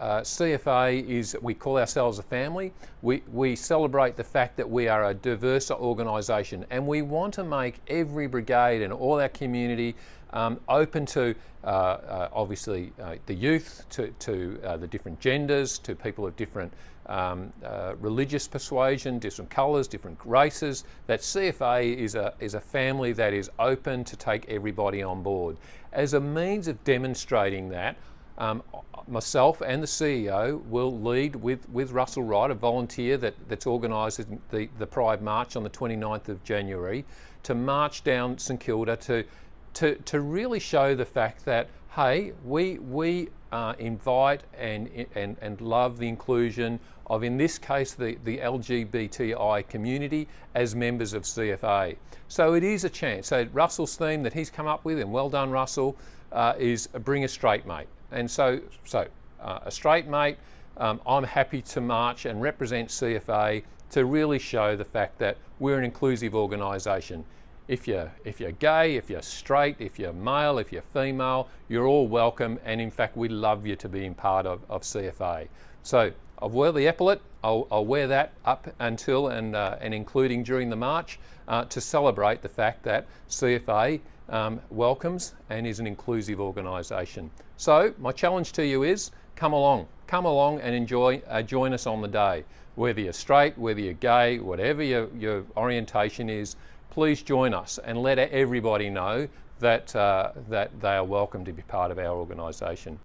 uh, CFA is, we call ourselves a family. We, we celebrate the fact that we are a diverse organisation and we want to make every brigade and all our community um, open to uh, uh, obviously uh, the youth, to, to uh, the different genders, to people of different um, uh, religious persuasion, different colours, different races. That CFA is a, is a family that is open to take everybody on board. As a means of demonstrating that, um, myself and the CEO will lead with, with Russell Wright, a volunteer that, that's organised the, the Pride March on the 29th of January, to march down St Kilda to, to, to really show the fact that, hey, we, we uh, invite and, and, and love the inclusion of, in this case, the, the LGBTI community as members of CFA. So it is a chance. So Russell's theme that he's come up with, and well done Russell, uh, is bring a straight mate. And so, so uh, a straight mate, um, I'm happy to march and represent CFA to really show the fact that we're an inclusive organisation. If you're, if you're gay, if you're straight, if you're male, if you're female, you're all welcome and in fact we love you to be in part of, of CFA. So I've wear the epaulet, I'll, I'll, wear that up until and, uh, and including during the march uh, to celebrate the fact that CFA um, welcomes and is an inclusive organisation. So my challenge to you is come along, come along and enjoy, uh, join us on the day. Whether you're straight, whether you're gay, whatever your, your orientation is, please join us and let everybody know that, uh, that they are welcome to be part of our organisation.